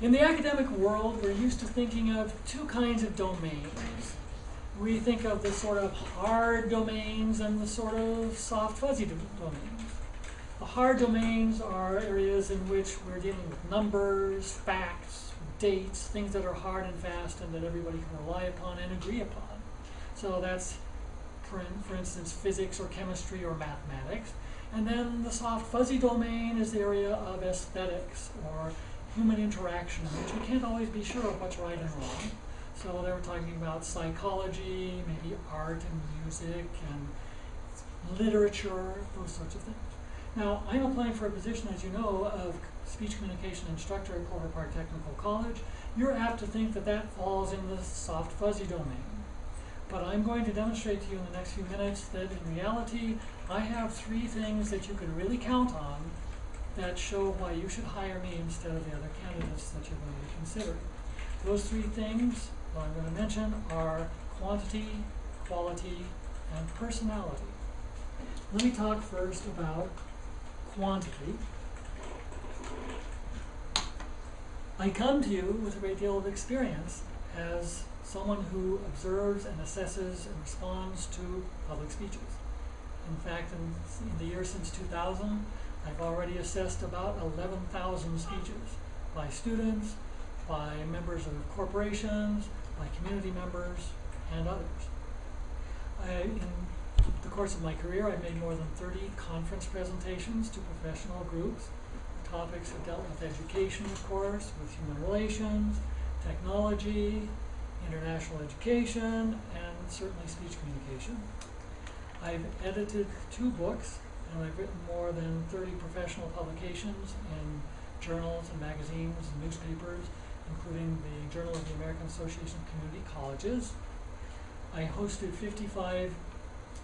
In the academic world, we're used to thinking of two kinds of domains. We think of the sort of hard domains and the sort of soft fuzzy do- domains. The hard domains are areas in which we're dealing with numbers, facts, dates, things that are hard and fast and that everybody can rely upon and agree upon. So that's, for, for instance, physics or chemistry or mathematics. And then the soft fuzzy domain is the area of aesthetics or human interaction, which we can't always be sure of what's right and wrong. So they were talking about psychology, maybe art and music and literature, those sorts of things. Now, I'm applying for a position, as you know, of speech communication instructor at Clover Park Technical College. You're apt to think that that falls in the soft fuzzy domain. But I'm going to demonstrate to you in the next few minutes that in reality, I have three things that you can really count on that show why you should hire me instead of the other candidates that you're going to be considering. Those three things that I'm going to mention are quantity, quality, and personality. Let me talk first about quantity. I come to you with a great deal of experience as someone who observes and assesses and responds to public speeches. In fact, in, in the year since 2000, I've already assessed about 11,000 speeches by students, by members of corporations, by community members, and others. I, in the course of my career, I've made more than 30 conference presentations to professional groups. The topics have dealt with education, of course, with human relations, technology, international education, and certainly speech communication. I've edited two books, and I've written more than 30 professional publications in journals and magazines and newspapers, including the Journal of the American Association of Community Colleges. I hosted 55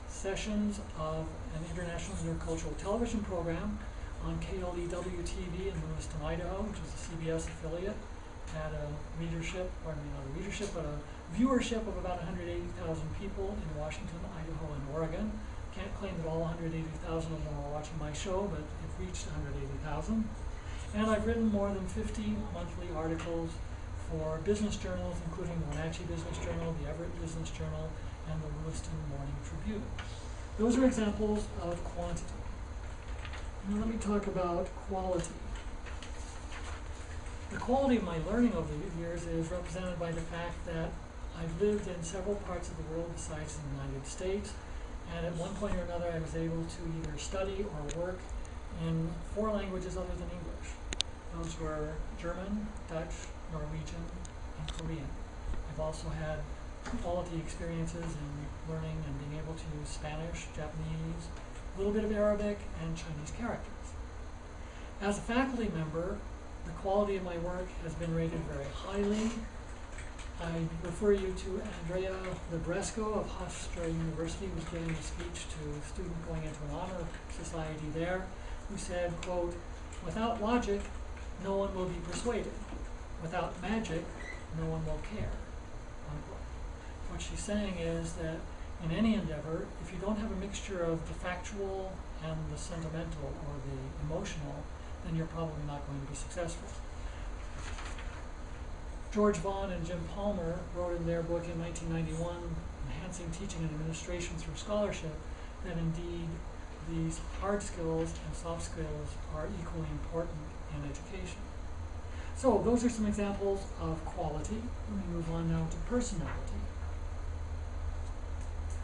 sessions of an international intercultural television program on KLEW TV in Lewiston, Idaho, which is a CBS affiliate, had a readership, or I mean not a readership, but a viewership of about 180,000 people in Washington, Idaho, and Oregon. I can't claim that all 180,000 of them are watching my show, but it reached 180,000. And I've written more than 50 monthly articles for business journals, including the Wenatchee Business Journal, the Everett Business Journal, and the Lewiston Morning Tribune. Those are examples of quantity. Now let me talk about quality. The quality of my learning over the years is represented by the fact that I've lived in several parts of the world besides the United States, and at one point or another I was able to either study or work in four languages other than English. Those were German, Dutch, Norwegian, and Korean. I've also had quality experiences in learning and being able to use Spanish, Japanese, a little bit of Arabic, and Chinese characters. As a faculty member, the quality of my work has been rated very highly. I refer you to Andrea Libresco of Hofstra University, who was giving a speech to a student going into an honor society there, who said, quote, without logic, no one will be persuaded. Without magic, no one will care. Unquote. What she's saying is that in any endeavor, if you don't have a mixture of the factual and the sentimental or the emotional, then you're probably not going to be successful. George Vaughan and Jim Palmer wrote in their book in 1991, Enhancing Teaching and Administration Through Scholarship, that indeed these hard skills and soft skills are equally important in education. So those are some examples of quality. Let me move on now to personality.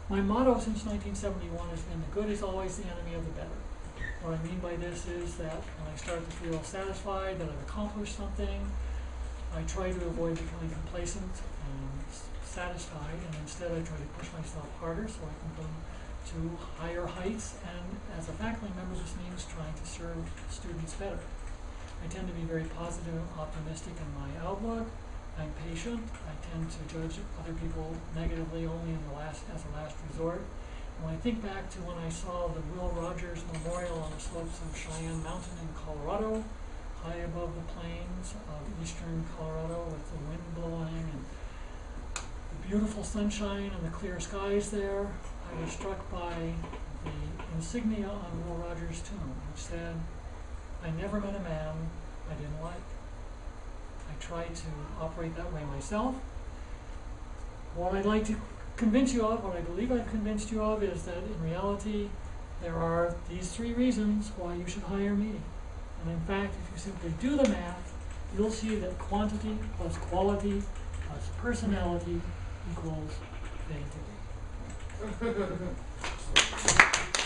My motto since 1971 has been the good is always the enemy of the better. What I mean by this is that when I start to feel satisfied that I've accomplished something, I try to avoid becoming complacent and satisfied, and instead I try to push myself harder so I can go to higher heights. And as a faculty member, this means trying to serve students better. I tend to be very positive and optimistic in my outlook. I'm patient. I tend to judge other people negatively only in the last as a last resort. And when I think back to when I saw the Will Rogers Memorial on the slopes of Cheyenne Mountain in Colorado, high above the plains of eastern Colorado with the wind blowing and the beautiful sunshine and the clear skies there, I was struck by the insignia on Will Rogers' tomb, which said, I never met a man I didn't like. I try to operate that way myself. What I'd like to convince you of, what I believe I've convinced you of, is that in reality, there are these three reasons why you should hire me. And in fact, if you simply do the math, you'll see that quantity plus quality plus personality equals vanity.